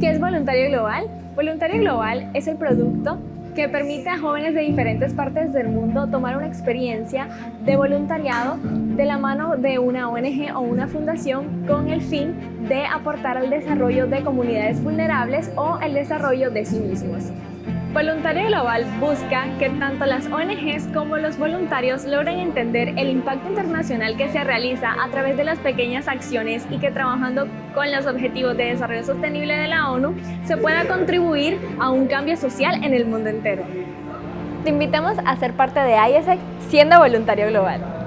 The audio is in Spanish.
¿Qué es Voluntario Global? Voluntario Global es el producto que permite a jóvenes de diferentes partes del mundo tomar una experiencia de voluntariado de la mano de una ONG o una fundación con el fin de aportar al desarrollo de comunidades vulnerables o el desarrollo de sí mismos. Voluntario Global busca que tanto las ONGs como los voluntarios logren entender el impacto internacional que se realiza a través de las pequeñas acciones y que trabajando con los Objetivos de Desarrollo Sostenible de la ONU se pueda contribuir a un cambio social en el mundo entero. Te invitamos a ser parte de ISEC siendo voluntario global.